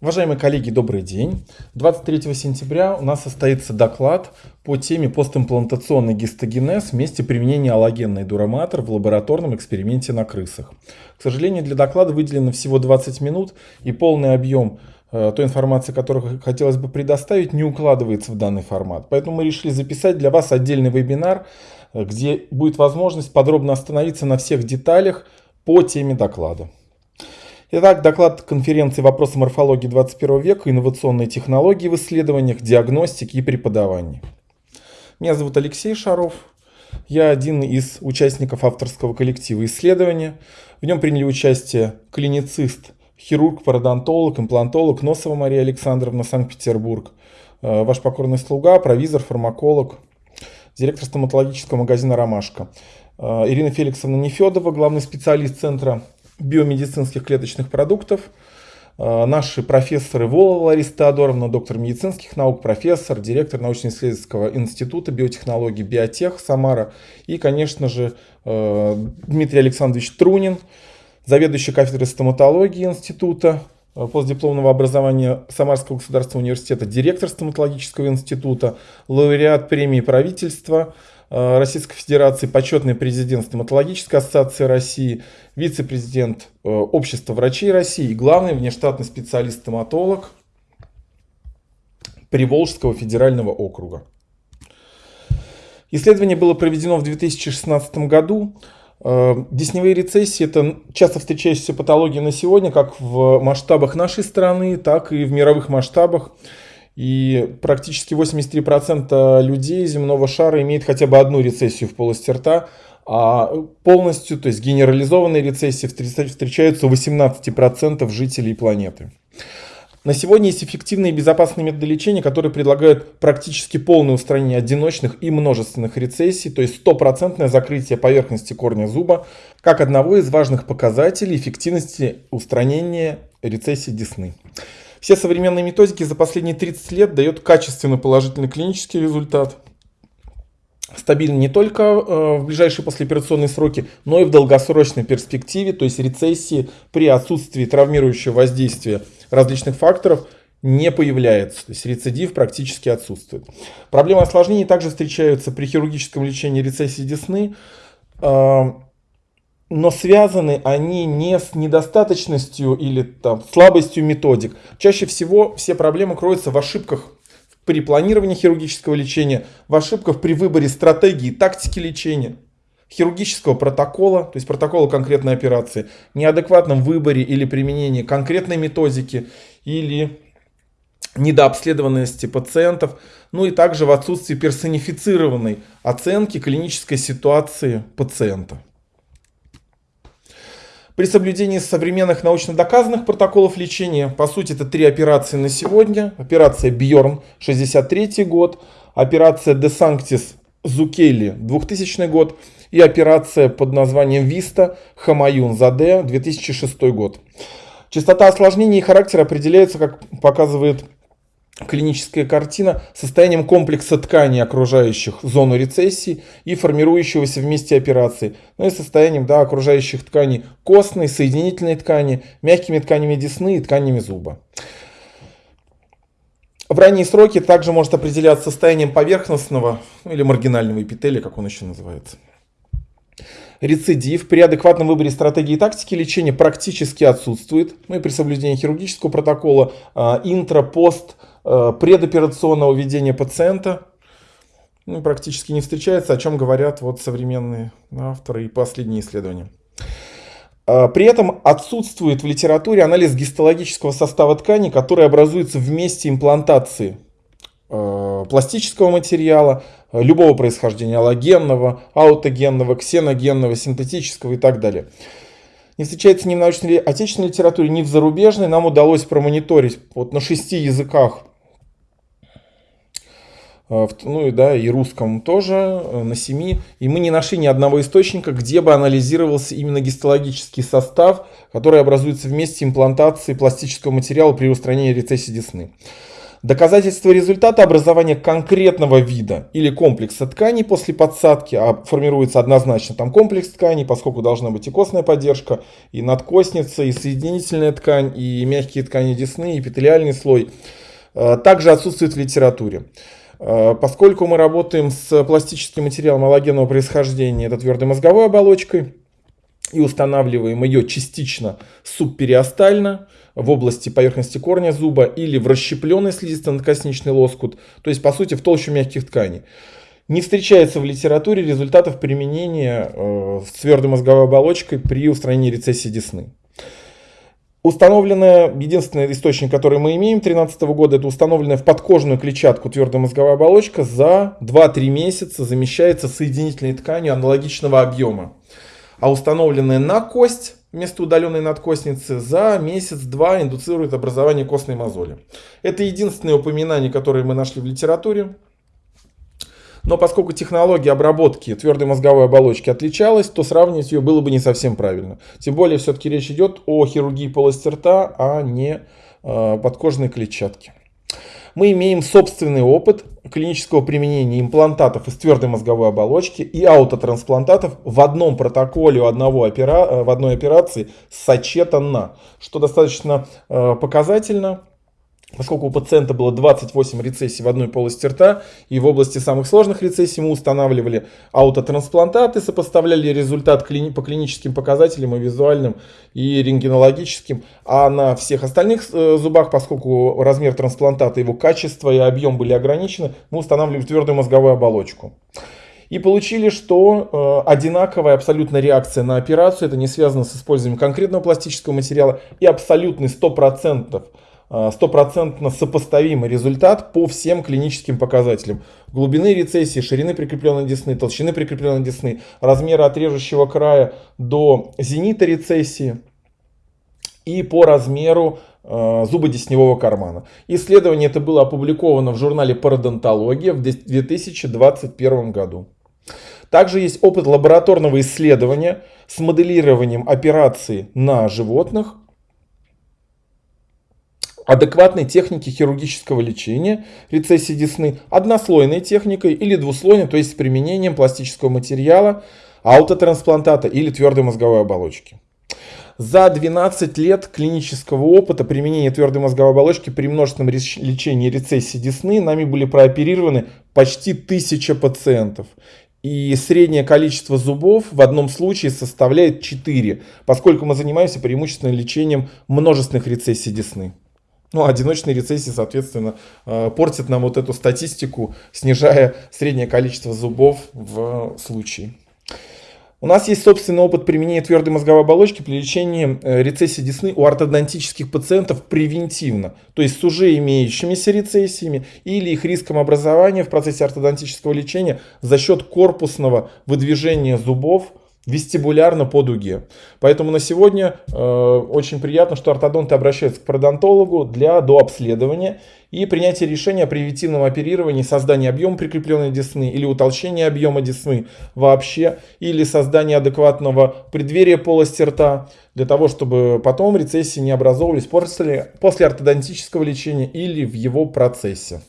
Уважаемые коллеги, добрый день. 23 сентября у нас состоится доклад по теме постимплантационный гистогенез вместе применения аллогенной дураматор в лабораторном эксперименте на крысах. К сожалению, для доклада выделено всего 20 минут и полный объем э, той информации, которую хотелось бы предоставить, не укладывается в данный формат. Поэтому мы решили записать для вас отдельный вебинар, э, где будет возможность подробно остановиться на всех деталях по теме доклада. Итак, доклад конференции «Вопросы морфологии 21 века. Инновационные технологии в исследованиях, диагностике и преподавании». Меня зовут Алексей Шаров. Я один из участников авторского коллектива исследования. В нем приняли участие клиницист, хирург, пародонтолог, имплантолог Носова Мария Александровна, Санкт-Петербург, э, ваш покорный слуга, провизор, фармаколог, директор стоматологического магазина «Ромашка». Э, Ирина Феликсовна Нефедова, главный специалист Центра биомедицинских клеточных продуктов. А, наши профессоры Волова Лариса Теодоровна, доктор медицинских наук, профессор, директор научно-исследовательского института биотехнологий Биотех Самара. И, конечно же, а, Дмитрий Александрович Трунин, заведующий кафедрой стоматологии института а, постдипломного образования Самарского государственного университета, директор стоматологического института, лауреат премии правительства – Э, Российской Федерации, почетный президент Стоматологической ассоциации России, вице-президент э, Общества врачей России и главный внештатный специалист-стоматолог Приволжского федерального округа. Исследование было проведено в 2016 году. Э, десневые рецессии – это часто встречающаяся патология на сегодня, как в масштабах нашей страны, так и в мировых масштабах. И практически 83% людей земного шара имеют хотя бы одну рецессию в полости рта, а полностью, то есть генерализованные рецессии встречаются у 18% жителей планеты. На сегодня есть эффективные и безопасные методы лечения, которые предлагают практически полное устранение одиночных и множественных рецессий, то есть стопроцентное закрытие поверхности корня зуба, как одного из важных показателей эффективности устранения рецессии десны. Все современные методики за последние 30 лет дают качественный положительный клинический результат. Стабильно не только э, в ближайшие послеоперационные сроки, но и в долгосрочной перспективе, то есть рецессии при отсутствии травмирующего воздействия различных факторов не появляется, то есть рецидив практически отсутствует. Проблемы осложнений также встречаются при хирургическом лечении рецессии десны. Но связаны они не с недостаточностью или там, слабостью методик. Чаще всего все проблемы кроются в ошибках при планировании хирургического лечения, в ошибках при выборе стратегии, тактики лечения, хирургического протокола, то есть протокола конкретной операции, неадекватном выборе или применении конкретной методики или недообследованности пациентов, ну и также в отсутствии персонифицированной оценки клинической ситуации пациента. При соблюдении современных научно доказанных протоколов лечения, по сути это три операции на сегодня. Операция Бьорн 63 год, операция De Sanctis Зукели 2000 год и операция под названием Виста Хамаюн Заде 2006 год. Частота осложнений и характер определяется, как показывает клиническая картина состоянием комплекса тканей, окружающих зону рецессии и формирующегося вместе операции, ну и состоянием да, окружающих тканей костной, соединительной ткани, мягкими тканями десны и тканями зуба. В ранние сроки также может определяться состоянием поверхностного ну, или маргинального эпителия, как он еще называется. Рецидив при адекватном выборе стратегии и тактики лечения практически отсутствует. Ну и при соблюдении хирургического протокола а, интра, пост, Э, предоперационного ведения пациента ну, практически не встречается, о чем говорят вот современные авторы и последние исследования. Э, при этом отсутствует в литературе анализ гистологического состава ткани, который образуется в месте имплантации пластического материала, любого происхождения, аллогенного, аутогенного, ксеногенного, синтетического и так далее не встречается ни в научной отечественной литературе, ни в зарубежной. Нам удалось промониторить вот на шести языках Э, ну и да, и русском тоже, э, на семи. И мы не нашли ни одного источника, где бы анализировался именно гистологический состав, который образуется вместе имплантации пластического материала при устранении рецессии десны. Доказательство результата образования конкретного вида или комплекса тканей после подсадки, а формируется однозначно там комплекс тканей, поскольку должна быть и костная поддержка, и надкостница, и соединительная ткань, и мягкие ткани десны, и эпителиальный слой, э, также отсутствует в литературе. Э, поскольку мы работаем с пластическим материалом аллогенного происхождения, это твердой мозговой оболочкой, и устанавливаем ее частично субпериостально, в области поверхности корня зуба или в расщепленный слизисто-надкосничный лоскут, то есть по сути в толщу мягких тканей. Не встречается в литературе результатов применения э, с твердой мозговой оболочкой при устранении рецессии десны. Установленная, единственный источник, который мы имеем 2013 года, это установленная в подкожную клетчатку твердая мозговая оболочка за 2-3 месяца замещается соединительной тканью аналогичного объема. А установленная на кость вместо удаленной надкостницы за месяц-два индуцирует образование костной мозоли. Это единственное упоминание, которое мы нашли в литературе. Но поскольку технология обработки твердой мозговой оболочки отличалась, то сравнивать ее было бы не совсем правильно. Тем более все-таки речь идет о хирургии полости рта, а не э, подкожной клетчатке мы имеем собственный опыт клинического применения имплантатов из твердой мозговой оболочки и аутотрансплантатов в одном протоколе одного опера... Э, в одной операции сочетанно, что достаточно э, показательно Поскольку у пациента было 28 рецессий в одной полости рта, и в области самых сложных рецессий мы устанавливали аутотрансплантаты, сопоставляли результат по клиническим показателям и визуальным, и рентгенологическим. А на всех остальных э, зубах, поскольку размер трансплантата, его качество и объем были ограничены, мы устанавливали твердую мозговую оболочку. И получили, что э, одинаковая абсолютная реакция на операцию, это не связано с использованием конкретного пластического материала, и абсолютный 100% Э, стопроцентно сопоставимый результат по всем клиническим показателям. Глубины рецессии, ширины прикрепленной десны, толщины прикрепленной десны, размера отрежущего края до зенита рецессии и по размеру э, зубодесневого кармана. Исследование это было опубликовано в журнале Пародонтология в 2021 году. Также есть опыт лабораторного исследования с моделированием операции на животных адекватной техники хирургического лечения рецессии десны, однослойной техникой или двуслойной, то есть с применением пластического материала, аутотрансплантата или твердой мозговой оболочки. За 12 лет клинического опыта применения твердой мозговой оболочки при множественном лечении рецессии десны нами были прооперированы почти 1000 пациентов. И среднее количество зубов в одном случае составляет 4, поскольку мы занимаемся преимущественно лечением множественных рецессий десны. Ну, одиночные рецессии, соответственно, э, портят нам вот эту статистику, снижая среднее количество зубов в случае. У нас есть собственный опыт применения твердой мозговой оболочки при лечении э, рецессии десны у ортодонтических пациентов превентивно, то есть с уже имеющимися рецессиями или их риском образования в процессе ортодонтического лечения за счет корпусного выдвижения зубов вестибулярно по дуге. Поэтому на сегодня э, очень приятно, что ортодонты обращаются к пародонтологу для дообследования и принятия решения о превентивном оперировании, создании объема прикрепленной десны или утолщения объема десны вообще, или создания адекватного преддверия полости рта, для того, чтобы потом рецессии не образовывались после, после ортодонтического лечения или в его процессе.